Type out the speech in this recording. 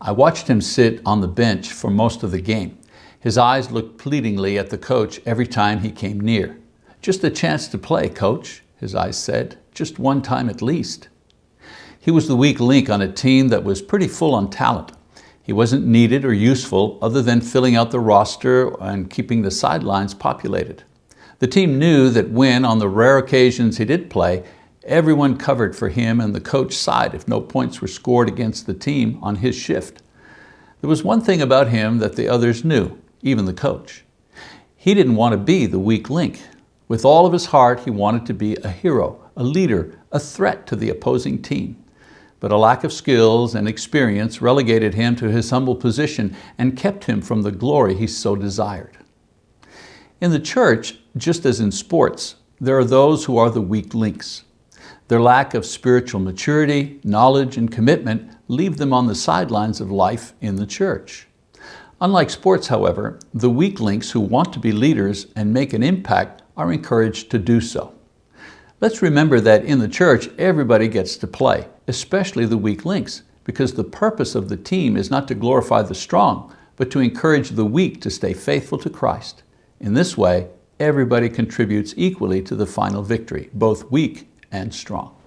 I watched him sit on the bench for most of the game. His eyes looked pleadingly at the coach every time he came near. Just a chance to play, coach, his eyes said. Just one time at least. He was the weak link on a team that was pretty full on talent. He wasn't needed or useful other than filling out the roster and keeping the sidelines populated. The team knew that when, on the rare occasions he did play, everyone covered for him and the coach sighed if no points were scored against the team on his shift. There was one thing about him that the others knew, even the coach. He didn't want to be the weak link. With all of his heart, he wanted to be a hero, a leader, a threat to the opposing team. But a lack of skills and experience relegated him to his humble position and kept him from the glory he so desired. In the church, just as in sports, there are those who are the weak links. Their lack of spiritual maturity, knowledge, and commitment leave them on the sidelines of life in the church. Unlike sports, however, the weak links who want to be leaders and make an impact are encouraged to do so. Let's remember that in the church, everybody gets to play, especially the weak links, because the purpose of the team is not to glorify the strong, but to encourage the weak to stay faithful to Christ. In this way, everybody contributes equally to the final victory, both weak and strong.